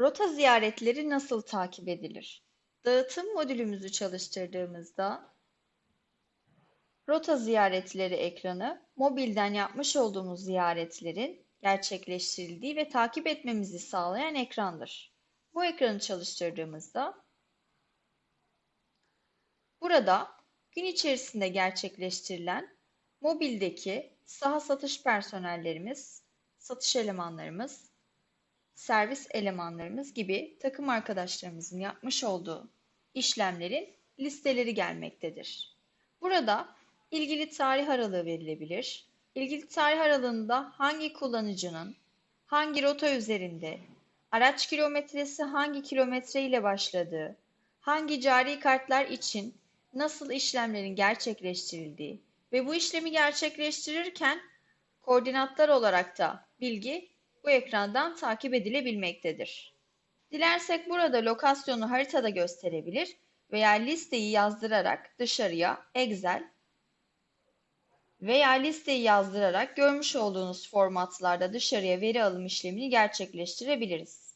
Rota ziyaretleri nasıl takip edilir? Dağıtım modülümüzü çalıştırdığımızda rota ziyaretleri ekranı mobilden yapmış olduğumuz ziyaretlerin gerçekleştirildiği ve takip etmemizi sağlayan ekrandır. Bu ekranı çalıştırdığımızda burada gün içerisinde gerçekleştirilen mobildeki saha satış personellerimiz, satış elemanlarımız, servis elemanlarımız gibi takım arkadaşlarımızın yapmış olduğu işlemlerin listeleri gelmektedir. Burada ilgili tarih aralığı verilebilir. İlgili tarih aralığında hangi kullanıcının hangi rota üzerinde, araç kilometresi hangi kilometre ile başladığı, hangi cari kartlar için nasıl işlemlerin gerçekleştirildiği ve bu işlemi gerçekleştirirken koordinatlar olarak da bilgi bu ekrandan takip edilebilmektedir. Dilersek burada lokasyonu haritada gösterebilir veya listeyi yazdırarak dışarıya Excel veya listeyi yazdırarak görmüş olduğunuz formatlarda dışarıya veri alım işlemini gerçekleştirebiliriz.